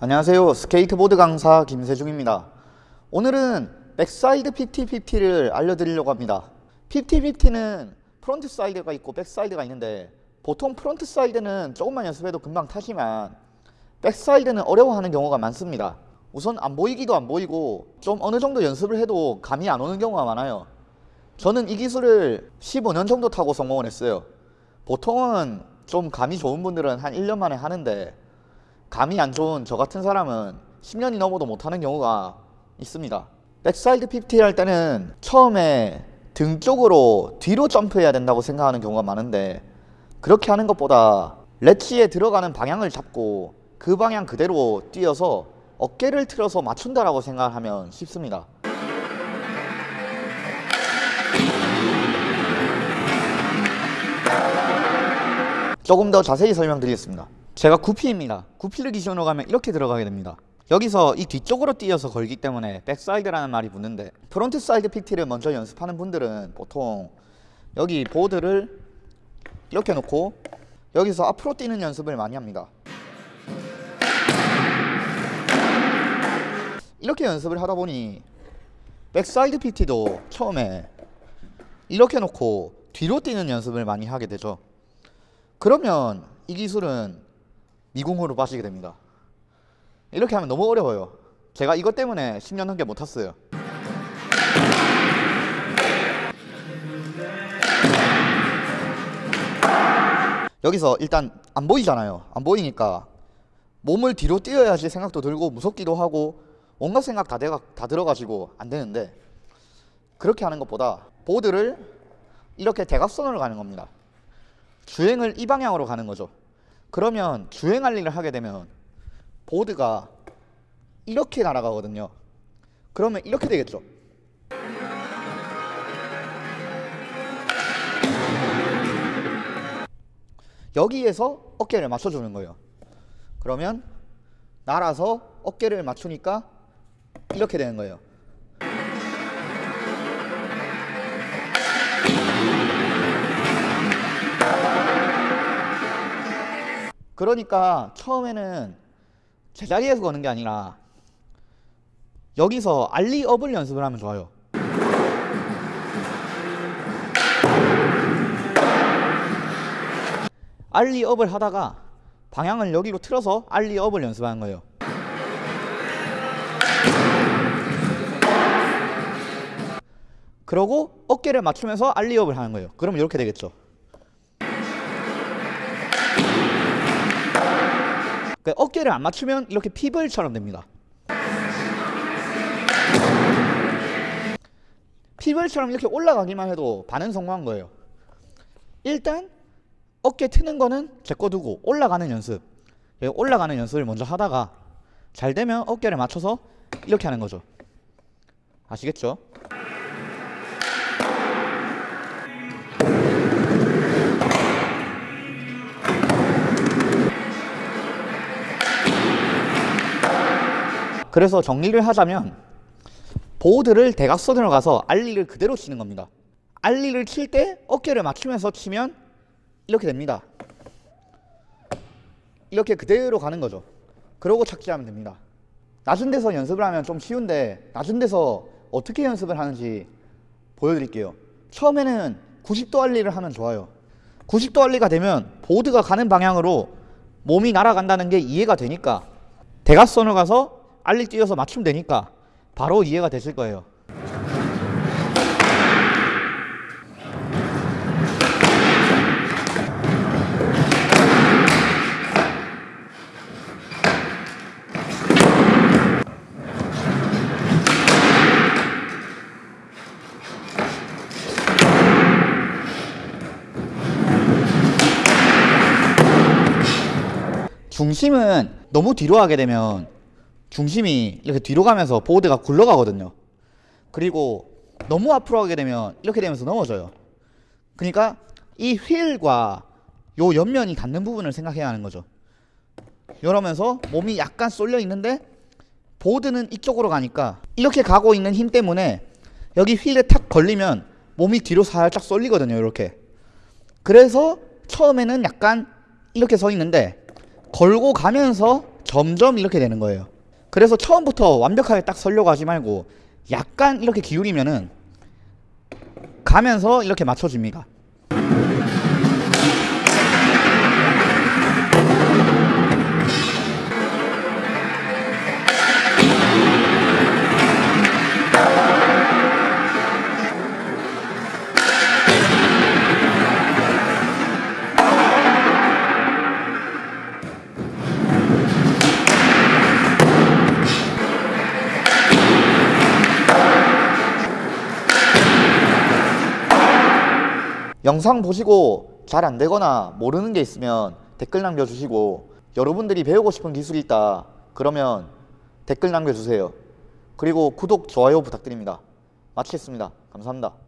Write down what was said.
안녕하세요. 스케이트보드 강사 김세중입니다. 오늘은 backside 50-50를 알려드리려고 합니다. 50-50는 frontside가 있고 backside가 있는데 보통 frontside는 조금만 연습해도 금방 타지만 backside는 어려워하는 경우가 많습니다. 우선 안 보이기도 안 보이고 좀 어느 정도 연습을 해도 감이 안 오는 경우가 많아요. 저는 이 기술을 15년 정도 타고 성공을 했어요. 보통은 좀 감이 좋은 분들은 한 1년 만에 하는데 감이 안 좋은 저 같은 사람은 10년이 넘어도 못하는 경우가 있습니다. backside 50 할 때는 처음에 등 쪽으로 뒤로 점프해야 된다고 생각하는 경우가 많은데 그렇게 하는 것보다 렛치에 들어가는 방향을 잡고 그 방향 그대로 뛰어서 어깨를 틀어서 맞춘다라고 생각하면 쉽습니다. 조금 더 자세히 설명드리겠습니다 제가 goofy입니다. goofy를 기준으로 가면 이렇게 들어가게 됩니다. 여기서 이 뒤쪽으로 뛰어서 걸기 때문에 backside라는 말이 붙는데 frontside fifty를 먼저 연습하는 분들은 보통 여기 보드를 이렇게 놓고 여기서 앞으로 뛰는 연습을 많이 합니다. 이렇게 연습을 하다 보니 backside fifty도 처음에 이렇게 놓고 뒤로 뛰는 연습을 많이 하게 되죠. 그러면 이 기술은 미궁으로 빠지게 됩니다. 이렇게 하면 너무 어려워요. 제가 이것 때문에 10년 넘게 못 탔어요. 여기서 일단 안 보이잖아요. 안 보이니까 몸을 뒤로 뛰어야지 생각도 들고 무섭기도 하고 온갖 생각 다, 대가, 다 들어가지고 안 되는데 그렇게 하는 것보다 보드를 이렇게 대각선으로 가는 겁니다. 주행을 이 방향으로 가는 거죠 그러면 주행할 일을 하게 되면 보드가 이렇게 날아가거든요. 그러면 이렇게 되겠죠. 여기에서 어깨를 맞춰주는 거예요. 그러면 날아서 어깨를 맞추니까 이렇게 되는 거예요 그러니까 처음에는 제자리에서 거는 게 아니라 여기서 알리업을 연습을 하면 좋아요. 알리업을 하다가 방향을 여기로 틀어서 알리업을 연습하는 거예요. 그러고 어깨를 맞추면서 알리업을 하는 거예요. 그러면 이렇게 되겠죠 그러니까 어깨를 안 맞추면 이렇게 피벌처럼 됩니다. 피벌처럼 이렇게 올라가기만 해도 반은 성공한 거예요. 일단 어깨 트는 거는 제거 두고 올라가는 연습. 올라가는 연습을 먼저 하다가 잘 되면 어깨를 맞춰서 이렇게 하는 거죠. 아시겠죠? 그래서 정리를 하자면 보드를 대각선으로 가서 알리를 그대로 치는 겁니다. 알리를 칠 때 어깨를 맞추면서 치면 이렇게 됩니다. 이렇게 그대로 가는 거죠. 그러고 착지하면 됩니다. 낮은 데서 연습을 하면 좀 쉬운데 낮은 데서 어떻게 연습을 하는지 보여드릴게요. 처음에는 90도 알리를 하면 좋아요. 90도 알리가 되면 보드가 가는 방향으로 몸이 날아간다는 게 이해가 되니까. 대각선으로 가서 알리 뛰어서 맞추면 되니까 바로 이해가 되실 거예요. 중심은 너무 뒤로 하게 되면 중심이 이렇게 뒤로 가면서 보드가 굴러가거든요. 그리고 너무 앞으로 가게 되면 이렇게 되면서 넘어져요. 그러니까 이 휠과 요 옆면이 닿는 부분을 생각해야 하는 거죠. 이러면서 몸이 약간 쏠려 있는데 보드는 이쪽으로 가니까 이렇게 가고 있는 힘 때문에 여기 휠에 탁 걸리면 몸이 뒤로 살짝 쏠리거든요 이렇게. 그래서 처음에는 약간 이렇게 서 있는데 걸고 가면서 점점 이렇게 되는 거예요. 그래서 처음부터 완벽하게 딱 설려고 하지 말고 약간 이렇게 기울이면은 가면서 이렇게 맞춰줍니다. 영상 보시고 잘 안 되거나 모르는 게 있으면 댓글 남겨주시고 여러분들이 배우고 싶은 기술이 있다 그러면 댓글 남겨주세요. 그리고 구독, 좋아요 부탁드립니다. 마치겠습니다. 감사합니다.